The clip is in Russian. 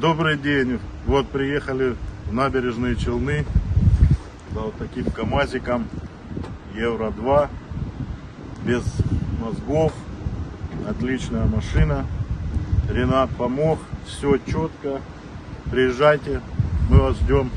Добрый день. Вот приехали в набережные Челны за вот таким КАМАЗиком Евро-2 без мозгов. Отличная машина. Ренат помог. Все четко. Приезжайте. Мы вас ждем.